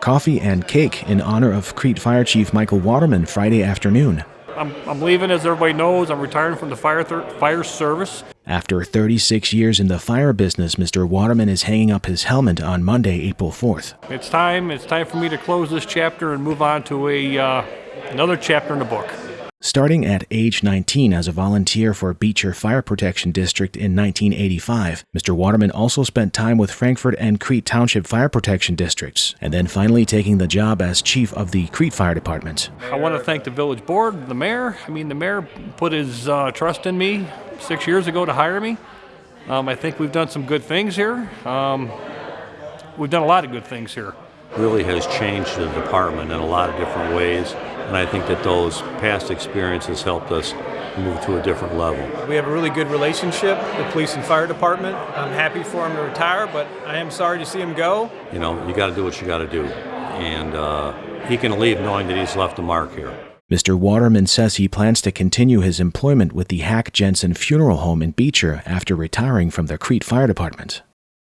coffee and cake in honor of Crete Fire Chief Michael Waterman Friday afternoon. I'm, I'm leaving, as everybody knows. I'm retiring from the fire, fire service. After 36 years in the fire business, Mr. Waterman is hanging up his helmet on Monday, April 4th. It's time. It's time for me to close this chapter and move on to a uh, another chapter in the book. Starting at age 19 as a volunteer for Beecher Fire Protection District in 1985, Mr. Waterman also spent time with Frankfort and Crete Township Fire Protection Districts, and then finally taking the job as chief of the Crete Fire Department. I want to thank the village board, the mayor. I mean, the mayor put his uh, trust in me six years ago to hire me. Um, I think we've done some good things here. Um, we've done a lot of good things here. Really has changed the department in a lot of different ways. And I think that those past experiences helped us move to a different level. We have a really good relationship, the police and fire department. I'm happy for him to retire, but I am sorry to see him go. You know, you got to do what you got to do. And uh, he can leave knowing that he's left a mark here. Mr. Waterman says he plans to continue his employment with the Hack Jensen Funeral Home in Beecher after retiring from the Crete Fire Department.